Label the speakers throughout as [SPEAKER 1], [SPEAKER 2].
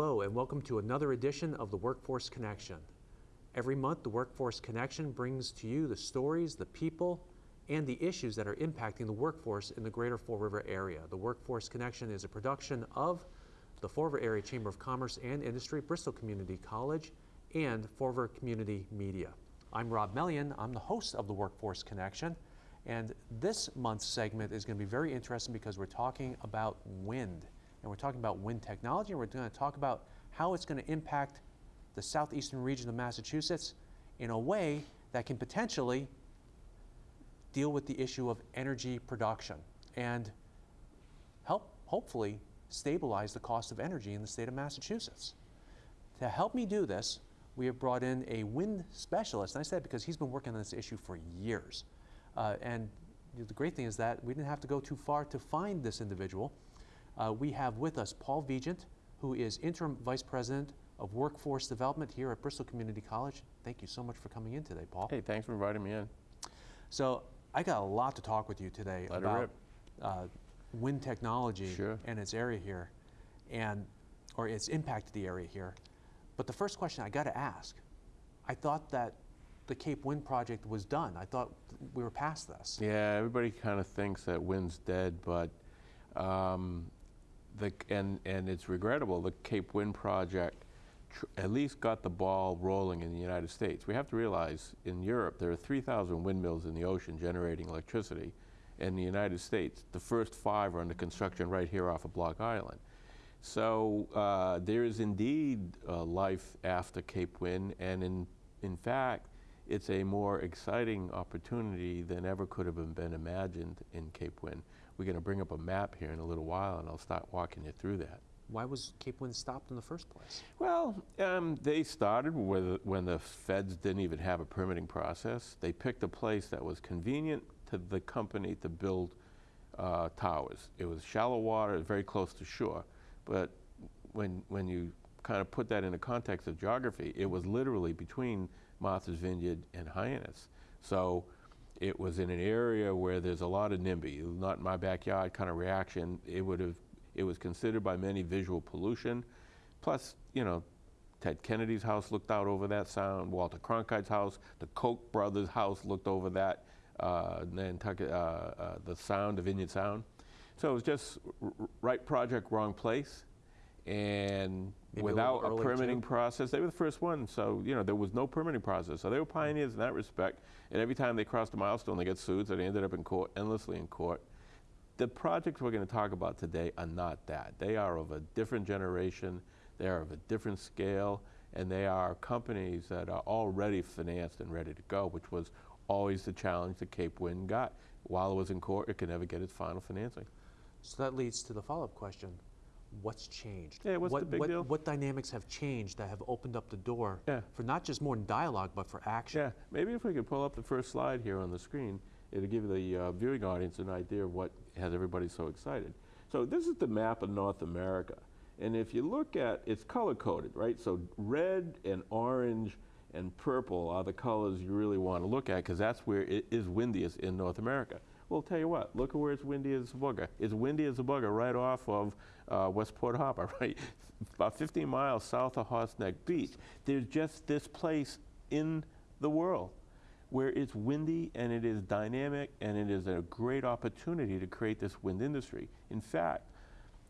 [SPEAKER 1] Hello, and welcome to another edition of the Workforce Connection. Every month, the Workforce Connection brings to you the stories, the people, and the issues that are impacting the workforce in the greater Fall River area. The Workforce Connection is a production of the Fall River Area Chamber of Commerce and Industry, Bristol Community College, and Fall River Community Media. I'm Rob Mellion. I'm the host of the Workforce Connection. And this month's segment is going to be very interesting because we're talking about wind. And we're talking about wind technology, and we're going to talk about how it's going to impact the southeastern region of Massachusetts in a way that can potentially deal with the issue of energy production and help, hopefully, stabilize the cost of energy in the state of Massachusetts. To help me do this, we have brought in a wind specialist, and I said because he's been working on this issue for years. Uh, and the great thing is that we didn't have to go too far to find this individual. Uh, we have with us Paul Vigeant, who is Interim Vice President of Workforce Development here at Bristol Community College. Thank you so much for coming in today, Paul.
[SPEAKER 2] Hey, thanks for inviting me in.
[SPEAKER 1] So I got a lot to talk with you today
[SPEAKER 2] Let
[SPEAKER 1] about uh, wind technology
[SPEAKER 2] Sure.
[SPEAKER 1] and its area here, and or its impact to the area here. But the first question I got to ask, I thought that the Cape Wind project was done. I thought we were past this.
[SPEAKER 2] Yeah, everybody kind of thinks that wind's dead, but um, the and and it's regrettable. The Cape Wind project at least got the ball rolling in the United States. We have to realize in Europe there are 3,000 windmills in the ocean generating electricity. In the United States, the first five are under construction right here off of Block Island. So uh, there is indeed uh, life after Cape Wind, and in in fact, it's a more exciting opportunity than ever could have been imagined in Cape Wind. We're going to bring up a map here in a little while, and I'll start walking you through that.
[SPEAKER 1] Why was Cape Wind stopped in the first place?
[SPEAKER 2] Well, um, they started with, when the feds didn't even have a permitting process. They picked a place that was convenient to the company to build uh, towers. It was shallow water, very close to shore. But when, when you kind of put that in the context of geography, it was literally between Martha's Vineyard and Hyannis. So it was in an area where there's a lot of NIMBY, not my backyard kind of reaction. It would have, it was considered by many visual pollution. Plus, you know, Ted Kennedy's house looked out over that sound, Walter Cronkite's house, the Koch brothers' house looked over that, uh, Nantucket, uh, uh, the sound, the Vineyard Sound. So it was just right project, wrong place. And
[SPEAKER 1] Maybe
[SPEAKER 2] without
[SPEAKER 1] little
[SPEAKER 2] a permitting
[SPEAKER 1] too.
[SPEAKER 2] process, they were the first one. So, you know, there was no permitting process. So they were hmm. pioneers in that respect. And every time they crossed a milestone, they got sued. So they ended up in court, endlessly in court. The projects we're going to talk about today are not that. They are of a different generation, they are of a different scale, and they are companies that are already financed and ready to go, which was always the challenge that Cape Wind got. While it was in court, it could never get its final financing.
[SPEAKER 1] So that leads to the follow-up question. What's changed?
[SPEAKER 2] Yeah, what's the
[SPEAKER 1] what,
[SPEAKER 2] big
[SPEAKER 1] what,
[SPEAKER 2] deal?
[SPEAKER 1] What dynamics have changed that have opened up the door
[SPEAKER 2] Yeah.
[SPEAKER 1] for not just more dialogue, but for action?
[SPEAKER 2] Yeah, maybe if we could pull up the first slide here on the screen, it'll give the uh, viewing audience an idea of what has everybody so excited. So this is the map of North America. And if you look at, it's color coded, right? So red and orange and purple are the colors you really want to look at because that's where it is windiest in North America. Well, tell you what, look at where it's windy as a bugger. It's windy as a bugger right off of uh, Westport Harbor, right? About 15 miles south of Horse Beach. There's just this place in the world where it's windy and it is dynamic and it is a great opportunity to create this wind industry. In fact,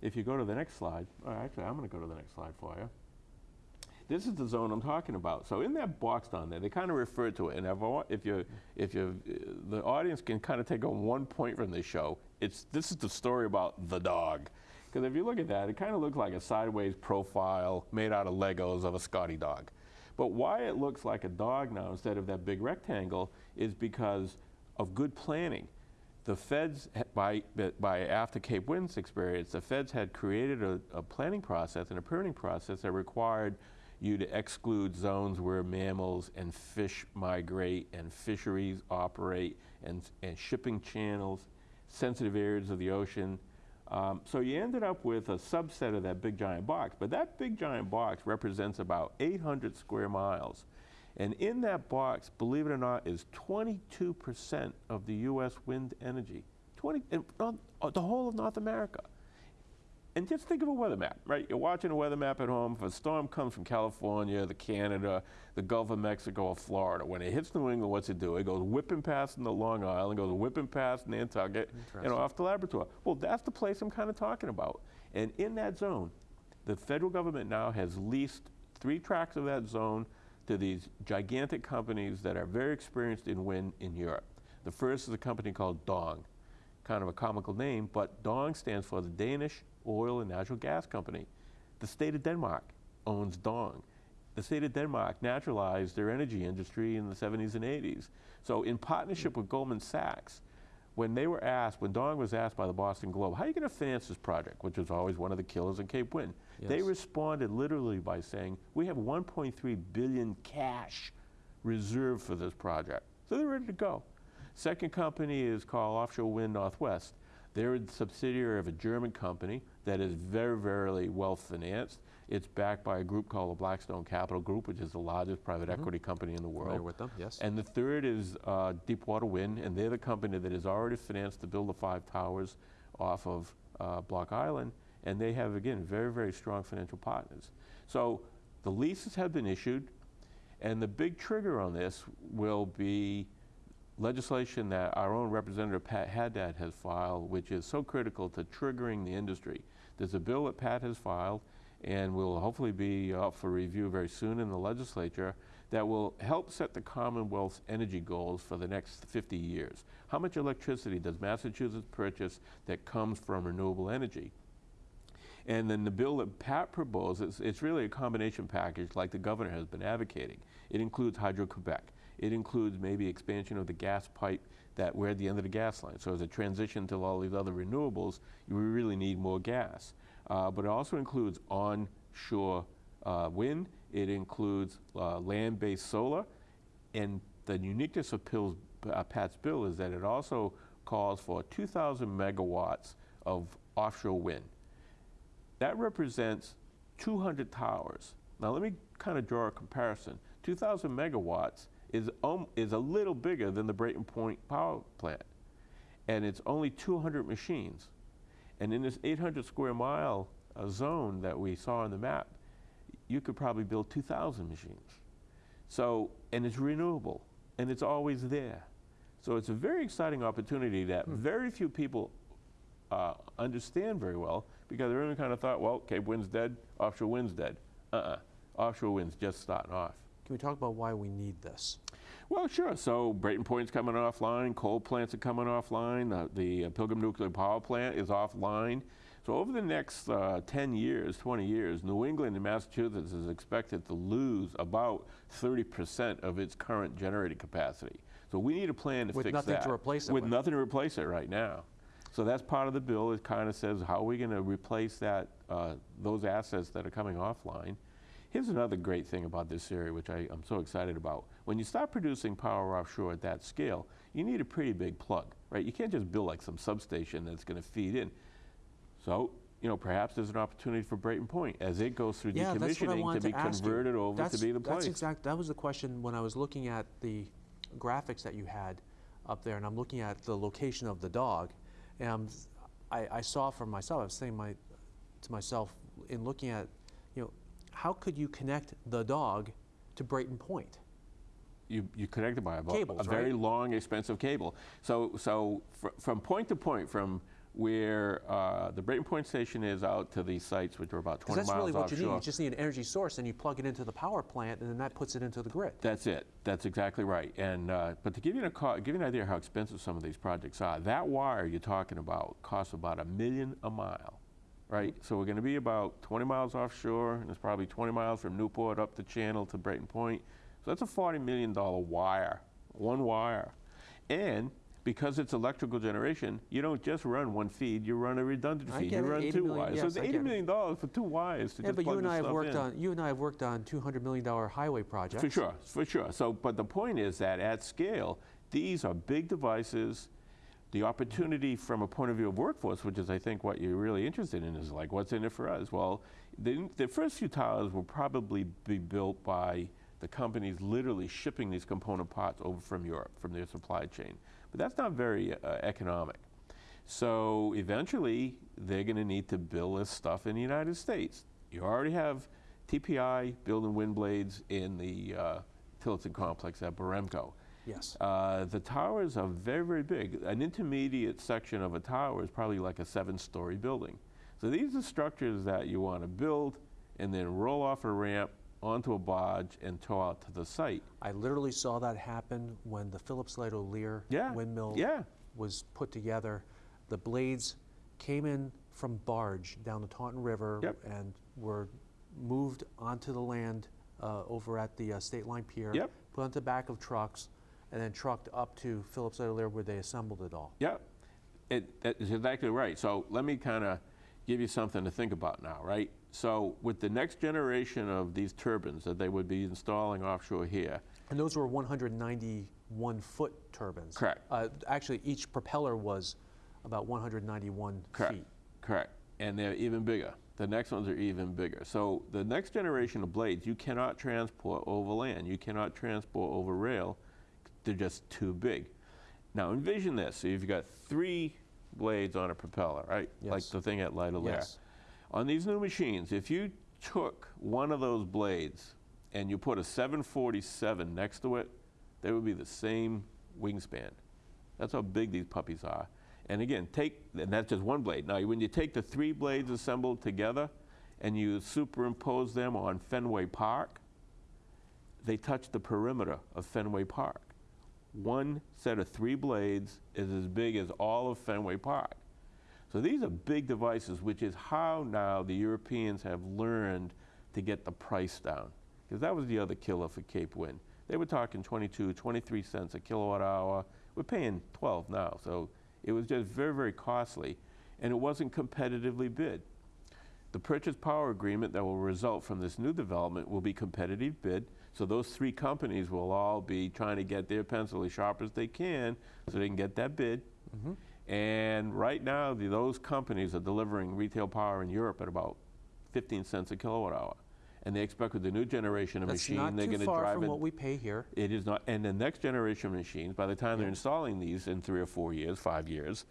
[SPEAKER 2] if you go to the next slide, actually, I'm going to go to the next slide for you. This is the zone I'm talking about. So in that box down there, they kind of refer to it. And if, you, if you, the audience can kind of take on one point from this show, it's this is the story about the dog. Because if you look at that, it kind of looks like a sideways profile made out of Legos of a Scotty dog. But why it looks like a dog now instead of that big rectangle is because of good planning. The feds, by, by after Cape Wind's experience, the feds had created a, a planning process and a permitting process that required you to exclude zones where mammals and fish migrate and fisheries operate and, and shipping channels, sensitive areas of the ocean. Um, so you ended up with a subset of that big giant box, but that big giant box represents about 800 square miles. And in that box, believe it or not, is 22% of the U.S. wind energy. 20, and, uh, uh, the whole of North America. And just think of a weather map, right? You're watching a weather map at home. If a storm comes from California, the Canada, the Gulf of Mexico, or Florida, when it hits New England, what's it do? It goes whipping past the Long Island, goes whipping past Nantucket, and off to Labrador. Well, that's the place I'm kind of talking about. And in that zone, the federal government now has leased three tracts of that zone to these gigantic companies that are very experienced in wind in Europe. The first is a company called Dong, kind of a comical name, but Dong stands for the Danish Oil and Natural Gas Company. The state of Denmark owns Dong. The state of Denmark naturalized their energy industry in the 70s and 80s. So, in partnership with Goldman Sachs, when they were asked, when Dong was asked by the Boston Globe, how are you going to finance this project, which was always one of the killers in Cape Wind, they responded literally by saying, we have 1.3 billion cash reserved for this project. So they're ready to go. Second company is called Offshore Wind Northwest. They're a subsidiary of a German company that is very, very well financed. It's backed by a group called the Blackstone Capital Group, which is the largest private equity company in the world.
[SPEAKER 1] Familiar with them, yes.
[SPEAKER 2] And the third is uh, Deepwater Wind, and they're the company that has already financed to build the five towers off of uh, Block Island. And they have, again, very, very strong financial partners. So the leases have been issued, and the big trigger on this will be legislation that our own Representative Pat Haddad has filed, which is so critical to triggering the industry. There's a bill that Pat has filed, and will hopefully be up for review very soon in the legislature, that will help set the Commonwealth's energy goals for the next 50 years. How much electricity does Massachusetts purchase that comes from renewable energy? And then the bill that Pat proposes, it's really a combination package like the governor has been advocating. It includes Hydro-Quebec. It includes maybe expansion of the gas pipe that we're at the end of the gas line. So as a transition to all these other renewables, we really need more gas. Uh, but it also includes onshore uh, wind. It includes uh, land-based solar. And the uniqueness of Pill's, uh, Pat's bill is that it also calls for 2,000 megawatts of offshore wind. That represents 200 towers. Now let me kind of draw a comparison. 2,000 megawatts is, um, is a little bigger than the Brayton Point power plant. And it's only 200 machines. And in this 800 square mile uh, zone that we saw on the map, you could probably build 2,000 machines. So, and it's renewable, and it's always there. So it's a very exciting opportunity that very few people uh, understand very well because everyone kind of thought, well, Cape Wind's dead, offshore wind's dead. Uh-uh. Offshore wind's just starting off.
[SPEAKER 1] Can we talk about why we need this?
[SPEAKER 2] Well, sure. So Brayton Point's coming offline. Coal plants are coming offline. Uh, the uh, Pilgrim Nuclear Power Plant is offline. So over the next uh, 10 years, 20 years, New England and Massachusetts is expected to lose about 30% of its current generating capacity. So we need a plan to
[SPEAKER 1] With
[SPEAKER 2] fix
[SPEAKER 1] nothing
[SPEAKER 2] that.
[SPEAKER 1] to replace it
[SPEAKER 2] with.
[SPEAKER 1] with.
[SPEAKER 2] nothing to replace it right now. So that's part of the bill. It kind of says how are we going to replace that uh, those assets that are coming offline. Here's another great thing about this area, which I, I'm so excited about. When you start producing power offshore at that scale, you need a pretty big plug, right? You can't just build like some substation that's going to feed in. So, you know, perhaps there's an opportunity for Brayton Point as it goes through
[SPEAKER 1] Yeah, that's
[SPEAKER 2] decommissioning to be
[SPEAKER 1] to ask you.
[SPEAKER 2] converted over
[SPEAKER 1] That's,
[SPEAKER 2] to be the
[SPEAKER 1] that's
[SPEAKER 2] place.
[SPEAKER 1] exact. That was the question when I was looking at the graphics that you had up there, and I'm looking at the location of the dog, and I, I saw for myself. I was saying my, to myself in looking at, how could you connect the dog to Brayton Point?
[SPEAKER 2] you, you connect it by a,
[SPEAKER 1] Cables,
[SPEAKER 2] a very
[SPEAKER 1] right?
[SPEAKER 2] long, expensive cable. So, so fr- from point to point, from where uh, the Brayton Point station is out to these sites, which are about 20
[SPEAKER 1] Because that's really what you need. You just need an energy source, and you plug it into the power plant, and then that puts it into the grid.
[SPEAKER 2] That's it. That's exactly right. And uh, but to give you, a give you an idea how expensive some of these projects are, that wire you're talking about costs about a million a mile, right? So we're going to be about 20 miles offshore, and it's probably 20 miles from Newport up the channel to Brayton Point. So that's a 40 million dollar wire, one wire, and because it's electrical generation, you don't just run one feed; you run a redundant
[SPEAKER 1] I
[SPEAKER 2] feed. you
[SPEAKER 1] it,
[SPEAKER 2] run
[SPEAKER 1] 80
[SPEAKER 2] two
[SPEAKER 1] million,
[SPEAKER 2] wires.
[SPEAKER 1] yes,
[SPEAKER 2] so it's
[SPEAKER 1] I
[SPEAKER 2] 80
[SPEAKER 1] get it.
[SPEAKER 2] million dollars for two wires to
[SPEAKER 1] Yeah,
[SPEAKER 2] just
[SPEAKER 1] but you and I have worked
[SPEAKER 2] in.
[SPEAKER 1] on you and I have worked on 200 million dollar highway projects.
[SPEAKER 2] For sure, for sure. So, but the point is that at scale, these are big devices. The opportunity from a point of view of workforce, which is I think what you're really interested in, is like what's in it for us. Well, the, the first few towers will probably be built by the companies literally shipping these component parts over from Europe, from their supply chain. But that's not very uh, economic. So eventually, they're going to need to build this stuff in the United States. You already have TPI building wind blades in the uh, Tillotson complex at Baremco.
[SPEAKER 1] Yes.
[SPEAKER 2] Uh, the towers are very, very big. An intermediate section of a tower is probably like a seven-story building. So these are structures that you want to build and then roll off a ramp onto a barge and tow out to the site.
[SPEAKER 1] I literally saw that happen when the Philips Lightolier
[SPEAKER 2] Yeah,
[SPEAKER 1] windmill
[SPEAKER 2] yeah.
[SPEAKER 1] was put together. The blades came in from barge down the Taunton River
[SPEAKER 2] Yep.
[SPEAKER 1] and were moved onto the land uh, over at the uh, State Line Pier.
[SPEAKER 2] Yep.
[SPEAKER 1] Put on the back of trucks and then trucked up to Philips O'Lear where they assembled it all.
[SPEAKER 2] Yeah, it, that is exactly right. So let me kind of give you something to think about now, right? So with the next generation of these turbines that they would be installing offshore here,
[SPEAKER 1] And those were 191 foot turbines.
[SPEAKER 2] Correct.
[SPEAKER 1] Uh, actually, each propeller was about 191
[SPEAKER 2] Correct.
[SPEAKER 1] feet.
[SPEAKER 2] Correct. And they're even bigger. The next ones are even bigger. So the next generation of blades, you cannot transport over land. You cannot transport over rail. They're just too big. Now envision this. So you've got three blades on a propeller, right? Like the thing at Lightolier.
[SPEAKER 1] Yes.
[SPEAKER 2] On these new machines, if you took one of those blades and you put a 747 next to it, they would be the same wingspan. That's how big these puppies are. And again, take, and that's just one blade. Now, when you take the three blades assembled together and you superimpose them on Fenway Park, they touch the perimeter of Fenway Park. One set of three blades is as big as all of Fenway Park. So these are big devices, which is how now the Europeans have learned to get the price down. Because that was the other killer for Cape Wind. They were talking 22, 23 cents a kilowatt hour. We're paying 12 now. So it was just very, very costly. And it wasn't competitively bid. The purchase power agreement that will result from this new development will be competitive bid. So those three companies will all be trying to get their pencil as sharp as they can so they can get that bid. Mm-hmm. And right now, the, those companies are delivering retail power in Europe at about 15 cents a kilowatt hour. And they expect with the new generation of
[SPEAKER 1] That's
[SPEAKER 2] machine,
[SPEAKER 1] not
[SPEAKER 2] they're going to
[SPEAKER 1] far
[SPEAKER 2] drive
[SPEAKER 1] from
[SPEAKER 2] it.
[SPEAKER 1] what we pay here.
[SPEAKER 2] It is not, and the next generation of machines, by the time they're installing these in three or four years, five years,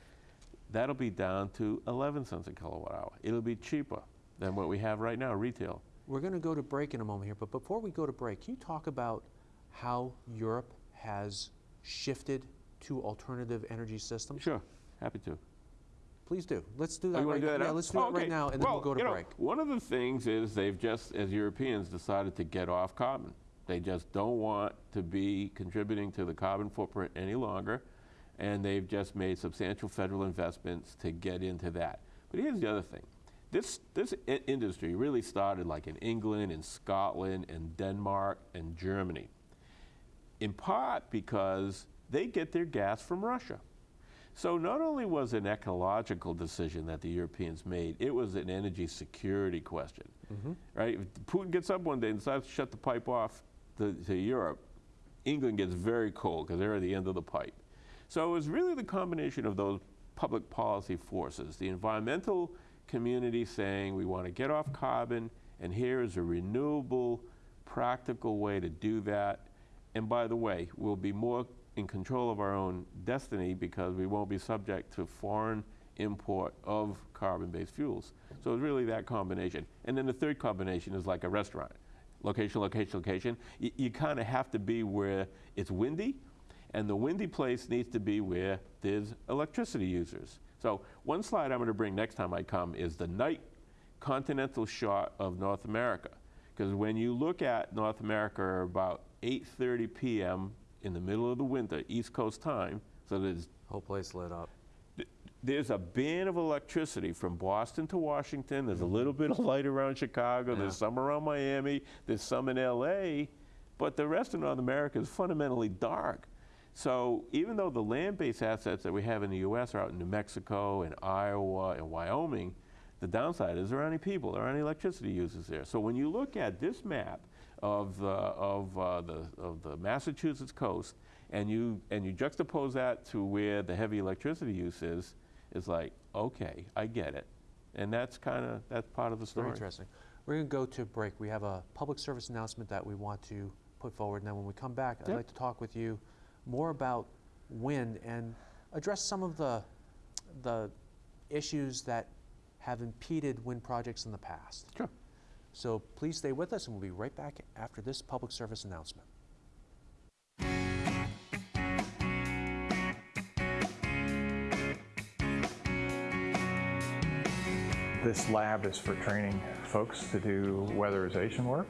[SPEAKER 2] that'll be down to 11 cents a kilowatt hour. It'll be cheaper than what we have right now, retail.
[SPEAKER 1] We're going to go to break in a moment here, but before we go to break, can you talk about how Europe has shifted to alternative energy systems?
[SPEAKER 2] Sure, happy to.
[SPEAKER 1] Please do. Let's do
[SPEAKER 2] Oh,
[SPEAKER 1] that
[SPEAKER 2] want
[SPEAKER 1] right
[SPEAKER 2] do that?
[SPEAKER 1] Yeah, let's do it oh,
[SPEAKER 2] Okay.
[SPEAKER 1] right now, and then
[SPEAKER 2] well,
[SPEAKER 1] we'll go to
[SPEAKER 2] you know. One of the things is they've just, as Europeans, decided to get off carbon. They just don't want to be contributing to the carbon footprint any longer, and they've just made substantial federal investments to get into that. But here's the other thing. This, this i- industry really started like in England and Scotland and Denmark and Germany in part because they get their gas from Russia. So not only was it an ecological decision that the Europeans made, it was an energy security question, mm-hmm. right? If Putin gets up one day and decides to shut the pipe off to, to Europe, England gets very cold because they're at the end of the pipe. So it was really the combination of those public policy forces, the environmental community saying we want to get off carbon, and here is a renewable, practical way to do that. And by the way, we'll be more in control of our own destiny because we won't be subject to foreign import of carbon-based fuels. So it's really that combination. And then the third combination is like a restaurant. Location, location, location. Y- you kind of have to be where it's windy, and the windy place needs to be where there's electricity users. So one slide I'm going to bring next time I come is the night continental shot of North America. Because when you look at North America about 8.30 p.m. in the middle of the winter, East Coast time, so there's
[SPEAKER 1] Whole place lit up.
[SPEAKER 2] there's a band of electricity from Boston to Washington. There's a little bit of light around Chicago.
[SPEAKER 1] Yeah.
[SPEAKER 2] There's some around Miami. There's some in LA. But the rest of North America is fundamentally dark. So even though the land-based assets that we have in the U.S. are out in New Mexico and Iowa and Wyoming, the downside is there aren't any people, there aren't any electricity users there. So when you look at this map of the, of, uh, the, of the Massachusetts coast and you, and you juxtapose that to where the heavy electricity use is, it's like, okay, I get it. And that's kind of, that's part of the story.
[SPEAKER 1] Very interesting. We're going to go to break. We have a public service announcement that we want to put forward, and then when we come back, I'd like to talk with you more about wind and address some of the the issues that have impeded wind projects in the past.
[SPEAKER 2] Sure.
[SPEAKER 1] So please stay with us, and we'll be right back after this public service announcement.
[SPEAKER 3] This lab is for training folks to do weatherization work,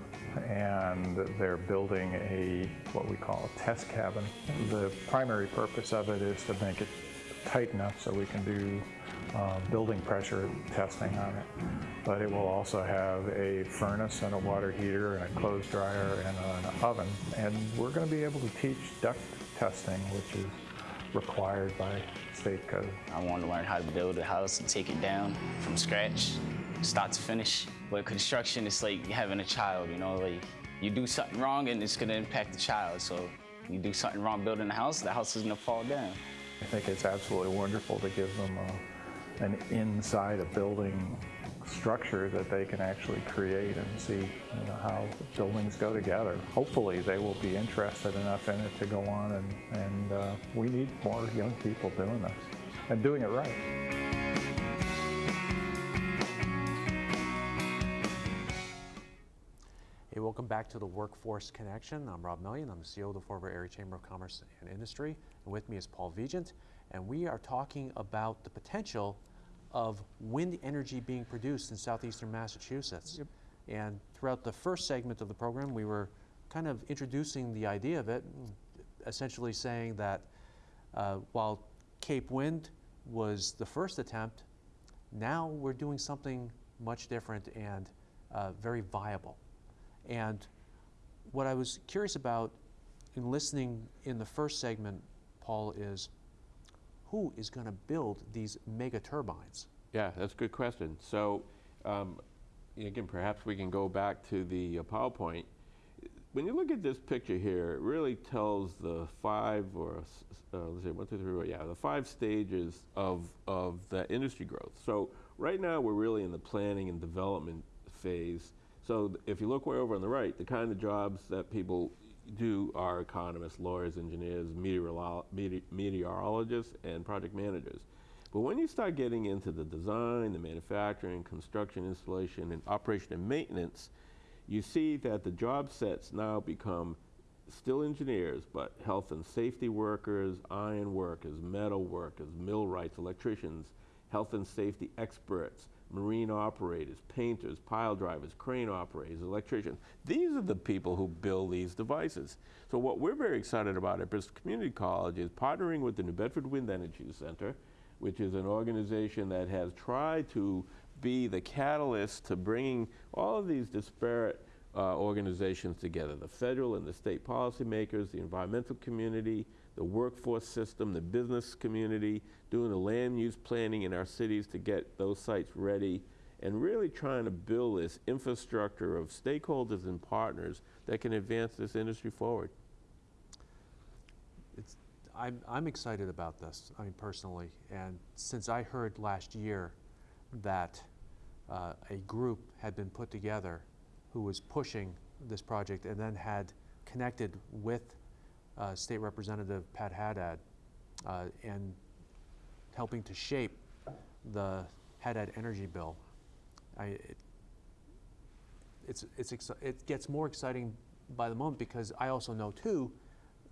[SPEAKER 3] and they're building a, what we call a test cabin. The primary purpose of it is to make it tight enough so we can do uh, building pressure testing on it. But it will also have a furnace and a water heater and a clothes dryer and an oven. And we're going to be able to teach duct testing, which is required by state code.
[SPEAKER 4] I want to learn how to build a house and take it down from scratch, start to finish. But construction is like having a child, you know, like you do something wrong and it's going to impact the child. So you do something wrong building a house, the house is to fall down.
[SPEAKER 3] I think it's absolutely wonderful to give them a, an inside a building structure that they can actually create and see you know, how buildings go together. Hopefully they will be interested enough in it to go on and, and uh, we need more young people doing this and doing it right.
[SPEAKER 1] Welcome back to the Workforce Connection. I'm Rob Mellion. I'm the CEO of the River Area Chamber of Commerce and Industry. And with me is Paul Vigeant. And we are talking about the potential of wind energy being produced in southeastern Massachusetts. And throughout the first segment of the program, we were kind of introducing the idea of it, essentially saying that uh, while Cape Wind was the first attempt, now we're doing something much different and uh, very viable. And what I was curious about in listening in the first segment, Paul, is who is going to build these mega turbines?
[SPEAKER 2] Yeah, that's a good question. So, um, again, perhaps we can go back to the uh, PowerPoint. When you look at this picture here, it really tells the five or uh, let's say one, two, three, four, yeah, the five stages of of the industry growth. So right now we're really in the planning and development phase. So if you look way over on the right, the kind of jobs that people do are economists, lawyers, engineers, meteorolo mete meteorologists, and project managers. But when you start getting into the design, the manufacturing, construction, installation, and operation and maintenance, you see that the job sets now become still engineers, but health and safety workers, iron workers, metal workers, millwrights, electricians, health and safety experts, marine operators, painters, pile drivers, crane operators, electricians. These are the people who build these devices. So what we're very excited about at Bristol Community College is partnering with the New Bedford Wind Energy Center, which is an organization that has tried to be the catalyst to bringing all of these disparate uh, organizations together, the federal and the state policymakers, the environmental community, the workforce system, the business community, doing the land use planning in our cities to get those sites ready, and really trying to build this infrastructure of stakeholders and partners that can advance this industry forward.
[SPEAKER 1] It's, I'm, I'm excited about this, I mean, personally. And since I heard last year that uh, a group had been put together who was pushing this project and then had connected with uh, State Representative Pat Haddad uh, and helping to shape the Haddad energy bill. I, it, it's, it's it gets more exciting by the moment because I also know too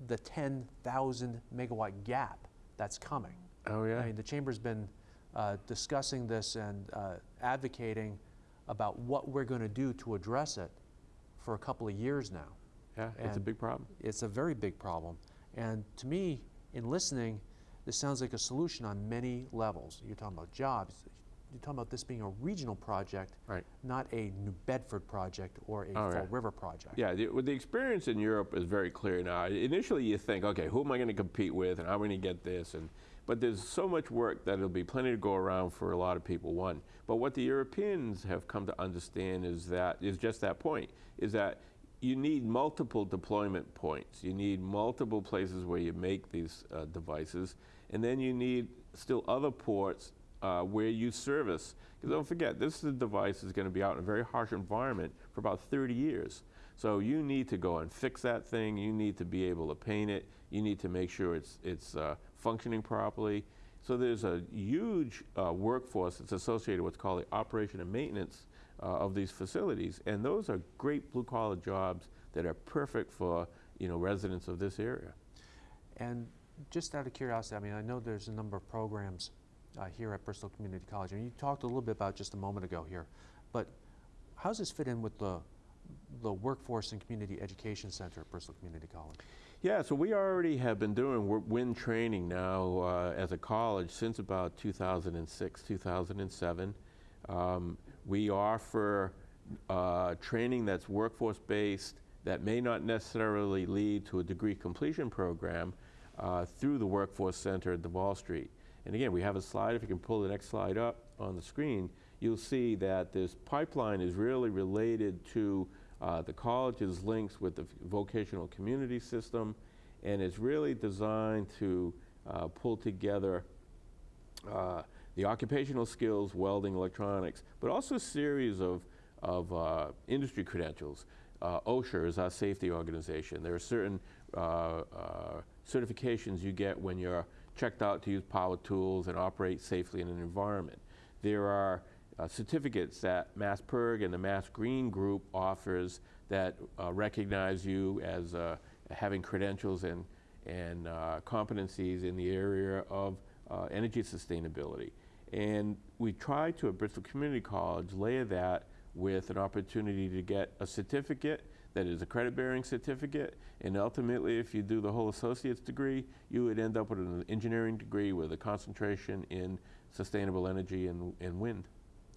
[SPEAKER 1] the 10,000 megawatt gap that's coming.
[SPEAKER 2] Oh, yeah?
[SPEAKER 1] I mean, the chamber's been uh, discussing this and uh, advocating about what we're going to do to address it for a couple of years now.
[SPEAKER 2] Yeah, it's a big problem.
[SPEAKER 1] It's a very big problem. And to me, in listening, this sounds like a solution on many levels. You're talking about jobs. You're talking about this being a regional project,
[SPEAKER 2] Right.
[SPEAKER 1] not a New Bedford project or a
[SPEAKER 2] Oh,
[SPEAKER 1] Fall
[SPEAKER 2] yeah.
[SPEAKER 1] River project.
[SPEAKER 2] Yeah, the, the experience in Europe is very clear now. Initially, you think, okay, who am I going to compete with, and how am I going to get this? And but there's so much work that it'll be plenty to go around for a lot of people. One, but what the Europeans have come to understand is that is just that point: is that you need multiple deployment points. You need multiple places where you make these uh, devices, and then you need still other ports uh, where you service. Because don't forget, this device is going to be out in a very harsh environment for about 30 years. So you need to go and fix that thing. You need to be able to paint it. You need to make sure it's it's uh, functioning properly. So there's a huge uh, workforce that's associated with what's called the operation and maintenance uh, of these facilities, and those are great blue-collar jobs that are perfect for you know residents of this area.
[SPEAKER 1] And just out of curiosity, I mean, I know there's a number of programs uh, here at Bristol Community College, and you talked a little bit about just a moment ago here, but how does this fit in with the, the Workforce and Community Education Center at Bristol Community College?
[SPEAKER 2] Yeah, so we already have been doing wind training now uh, as a college since about 2006, 2007. Um, we offer uh, training that's workforce based that may not necessarily lead to a degree completion program uh, through the Workforce Center at Duval Street. And again, we have a slide. If you can pull the next slide up on the screen, you'll see that this pipeline is really related to uh, the college's links with the vocational community system, and it's really designed to uh, pull together uh, the occupational skills, welding, electronics, but also a series of, of uh, industry credentials. Uh, OSHA is our safety organization. There are certain uh, uh, certifications you get when you're checked out to use power tools and operate safely in an environment. There are uh, certificates that Mass Perg and the Mass Green Group offers that uh, recognize you as having credentials and, and competencies in the area of uh, energy sustainability. And we try to, at Bristol Community College, layer that with an opportunity to get a certificate that is a credit-bearing certificate, and ultimately, if you do the whole associate's degree, you would end up with an engineering degree with a concentration in sustainable energy and, and wind.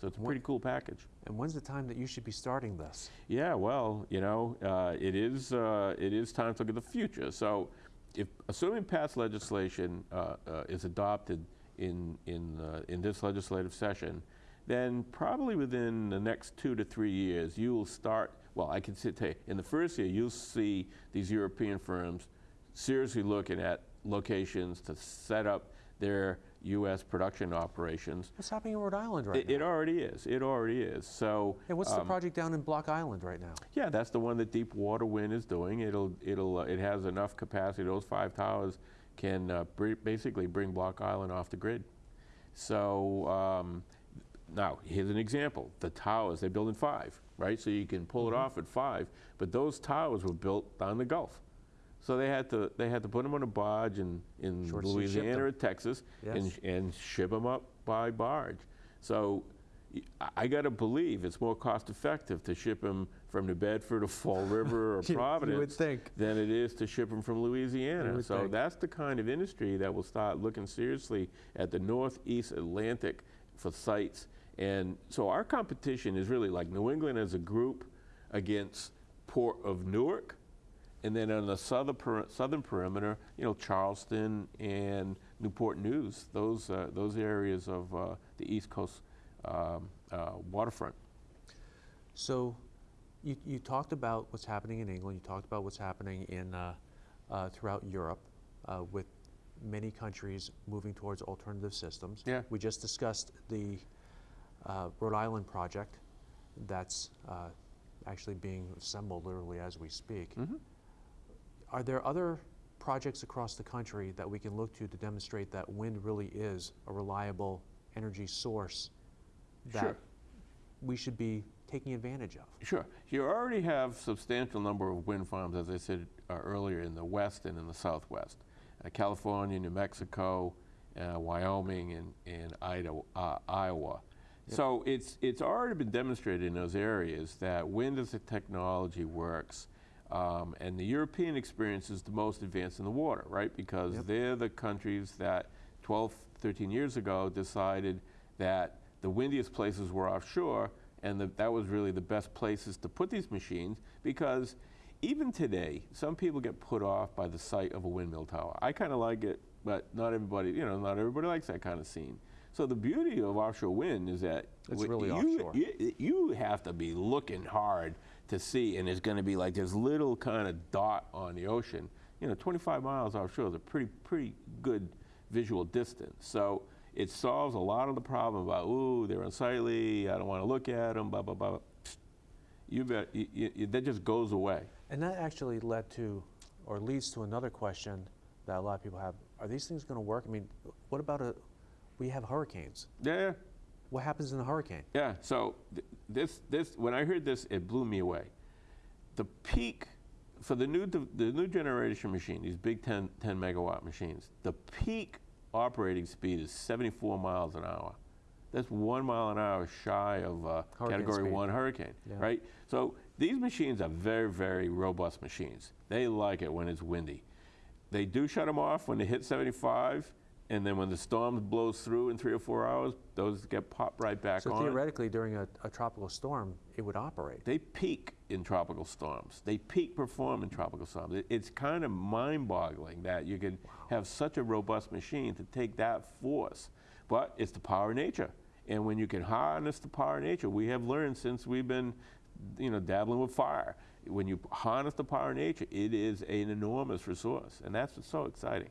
[SPEAKER 2] So it's a pretty cool package.
[SPEAKER 1] And when's the time that you should be starting this?
[SPEAKER 2] Yeah, well, you know, uh, it is uh, it is time to look at the future. So, if assuming past legislation uh, uh, is adopted in in uh, in this legislative session, then probably within the next two to three years, you will start. Well, I can say, in the first year, you'll see these European firms seriously looking at locations to set up their U.S. production operations.
[SPEAKER 1] What's happening in Rhode Island right
[SPEAKER 2] It,
[SPEAKER 1] now?
[SPEAKER 2] it already is. It already is. So.
[SPEAKER 1] and what's the
[SPEAKER 2] um,
[SPEAKER 1] project down in Block Island right now?
[SPEAKER 2] yeah, that's the one that Deepwater Wind is doing. It'll, it'll, uh, it has enough capacity. Those five towers can uh, br- basically bring Block Island off the grid. So um, now here's an example: the towers they're building five, right? So you can pull it off at five. But those towers were built down the Gulf, so they had to they had to put them on a barge in in
[SPEAKER 1] Short
[SPEAKER 2] Louisiana or Texas and
[SPEAKER 1] Yes.
[SPEAKER 2] and ship them up by barge. So I got to believe it's more cost effective to ship them from New Bedford or Fall River or
[SPEAKER 1] You- you would
[SPEAKER 2] Providence
[SPEAKER 1] think.
[SPEAKER 2] than it is to ship them from Louisiana. So
[SPEAKER 1] think.
[SPEAKER 2] that's the kind of industry that will start looking seriously at the Northeast Atlantic for sites. And so our competition is really like New England as a group against Port of Newark. And then on the southern, peri- southern perimeter, you know, Charleston and Newport News, those, uh, those areas of uh, the East Coast um, uh, waterfront.
[SPEAKER 1] So you, you talked about what's happening in England, you talked about what's happening in, uh, uh, throughout Europe uh, with many countries moving towards alternative systems.
[SPEAKER 2] Yeah.
[SPEAKER 1] We just discussed the uh, Rhode Island project that's uh, actually being assembled literally as we speak.
[SPEAKER 2] Mhm.
[SPEAKER 1] Are there other projects across the country that we can look to to demonstrate that wind really is a reliable energy source that
[SPEAKER 2] Sure.
[SPEAKER 1] we should be taking advantage of?
[SPEAKER 2] Sure. You already have substantial number of wind farms, as I said uh, earlier, in the west and in the southwest. Uh, California, New Mexico, uh, Wyoming, and, and Idaho, uh, Iowa. So it's, it's already been demonstrated in those areas that wind as a technology works. Um, and the European experience is the most advanced in the water, right? Because
[SPEAKER 1] Yep.
[SPEAKER 2] they're the countries that 12, 13 years ago decided that the windiest places were offshore, and the, that was really the best places to put these machines because even today, some people get put off by the sight of a windmill tower. I kind of like it, but not everybody, you know, not everybody likes that kind of scene. So the beauty of offshore wind is that
[SPEAKER 1] It's really
[SPEAKER 2] you,
[SPEAKER 1] offshore.
[SPEAKER 2] You, you have to be looking hard to see, and it's going to be like this little kind of dot on the ocean. You know, 25 miles offshore is a pretty pretty good visual distance. So it solves a lot of the problem about ooh they're unsightly. I don't want to look at them. Blah blah blah. You bet. You, you, that just goes away.
[SPEAKER 1] And that actually led to, or leads to another question that a lot of people have. Are these things going to work? I mean, what about a, we have hurricanes.
[SPEAKER 2] Yeah,
[SPEAKER 1] What happens in a hurricane?
[SPEAKER 2] yeah. So th- this, this, when I heard this, it blew me away. The peak for the new, the new generation machine, these big 10, 10 megawatt machines, the peak operating speed is 74 miles an hour. That's one mile an hour shy of uh, Category
[SPEAKER 1] speed.
[SPEAKER 2] 1 hurricane,
[SPEAKER 1] Yeah.
[SPEAKER 2] right? So these machines are very, very robust machines. They like it when it's windy. They do shut them off when they hit 75, and then when the storm blows through in three or four hours, those get popped right back
[SPEAKER 1] So
[SPEAKER 2] on.
[SPEAKER 1] theoretically, during a, a tropical storm, it would operate.
[SPEAKER 2] They peak in tropical storms. They peak perform in tropical storms. It- it's kind of mind-boggling that you could have such a robust machine to take that force. But it's the power of nature. And when you can harness the power of nature, we have learned since we've been, you know, dabbling with fire. When you harness the power of nature, it is an enormous resource, and that's what's so exciting.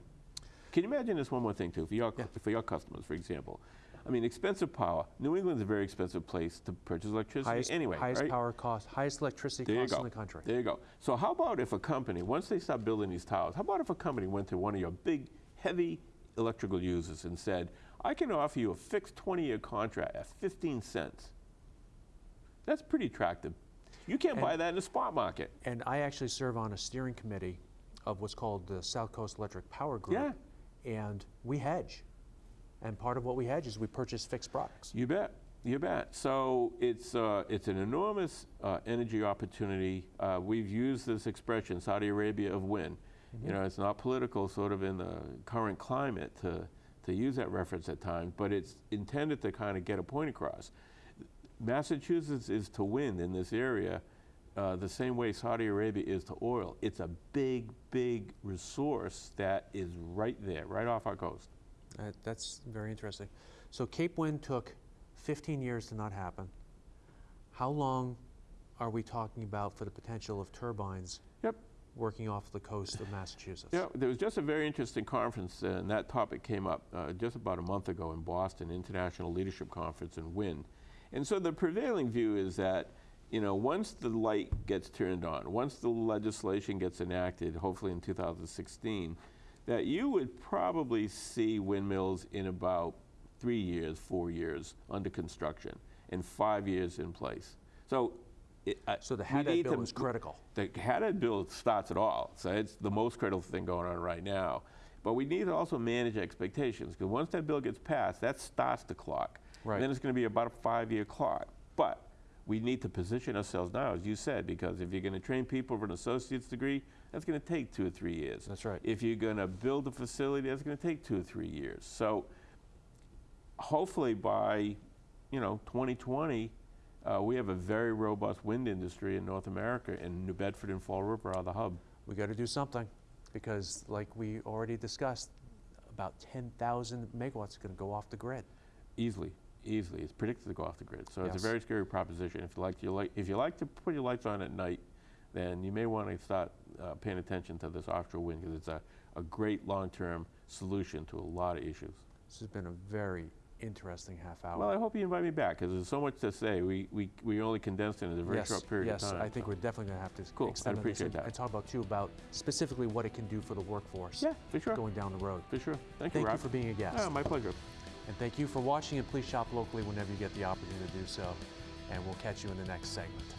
[SPEAKER 2] Can you imagine this one more thing too, for your,
[SPEAKER 1] Yeah.
[SPEAKER 2] for your customers, for example? I mean, expensive power. New England's a very expensive place to purchase electricity
[SPEAKER 1] Highest,
[SPEAKER 2] anyway,
[SPEAKER 1] highest
[SPEAKER 2] right?
[SPEAKER 1] power cost, highest electricity
[SPEAKER 2] There
[SPEAKER 1] cost in the country.
[SPEAKER 2] There you go. So how about if a company, once they start building these towers, how about if a company went to one of your big, heavy electrical users and said, I can offer you a fixed 20-year contract at 15 cents. That's pretty attractive. You can't
[SPEAKER 1] And-
[SPEAKER 2] buy that in the spot market.
[SPEAKER 1] And I actually serve on a steering committee of what's called the South Coast Electric Power Group.
[SPEAKER 2] Yeah.
[SPEAKER 1] And we hedge. And part of what we hedge is we purchase fixed products.
[SPEAKER 2] You bet. You bet. So it's uh, it's an enormous uh, energy opportunity. Uh, we've used this expression, Saudi Arabia of wind. You know, it's not political, sort of in the current climate to to use that reference at times, but it's intended to kind of get a point across. Massachusetts is to wind in this area uh, the same way Saudi Arabia is to oil. It's a big, big resource that is right there, right off our coast.
[SPEAKER 1] Uh, that's very interesting. So Cape Wind took 15 years to not happen. How long are we talking about for the potential of turbines
[SPEAKER 2] Yep.
[SPEAKER 1] working off the coast of Massachusetts?
[SPEAKER 2] Yeah, there was just a very interesting conference, uh, and that topic came up uh, just about a month ago in Boston, International Leadership Conference in Wind. And so the prevailing view is that, you know, once the light gets turned on, once the legislation gets enacted, hopefully in 2016, that you would probably see windmills in about three years, four years under construction, and five years in place. So, it, uh,
[SPEAKER 1] So the Haddad bill
[SPEAKER 2] to-
[SPEAKER 1] is critical.
[SPEAKER 2] the Haddad bill starts it all. So it's the most critical thing going on right now. But we need to also manage expectations because once that bill gets passed, that starts the clock.
[SPEAKER 1] Right.
[SPEAKER 2] Then it's going to be about a five-year clock. But we need to position ourselves now, as you said, because if you're going to train people for an associate's degree, that's going to take two or three years.
[SPEAKER 1] That's right.
[SPEAKER 2] If you're going to build a facility, that's going to take two or three years. So hopefully by, you know, 2020, uh, we have a very robust wind industry in North America, and New Bedford and Fall River are the hub.
[SPEAKER 1] We got to do something because, like we already discussed, about 10,000 megawatts are going to go off the grid.
[SPEAKER 2] Easily, easily. It's predicted to go off the grid. So it's a very scary proposition. If you like, you like, if you like to put your lights on at night, then you may want to start uh, paying attention to this offshore wind because it's a, a great long-term solution to a lot of issues.
[SPEAKER 1] This has been a very interesting half hour.
[SPEAKER 2] Well, I hope you invite me back because there's so much to say. We, we, we only condensed it in a very
[SPEAKER 1] yes,
[SPEAKER 2] short period
[SPEAKER 1] yes,
[SPEAKER 2] of time.
[SPEAKER 1] Yes, I think
[SPEAKER 2] so.
[SPEAKER 1] we're definitely going to have to
[SPEAKER 2] Cool, I'd
[SPEAKER 1] extend this
[SPEAKER 2] appreciate
[SPEAKER 1] and,
[SPEAKER 2] that.
[SPEAKER 1] and talk about too about specifically what it can do for the workforce
[SPEAKER 2] Yeah, for sure.
[SPEAKER 1] going down the road.
[SPEAKER 2] For sure. Thank, you.
[SPEAKER 1] Thank
[SPEAKER 2] you,
[SPEAKER 1] you for being a guest.
[SPEAKER 2] Oh, my pleasure.
[SPEAKER 1] And thank you for watching and please shop locally whenever you get the opportunity to do so. And we'll catch you in the next segment.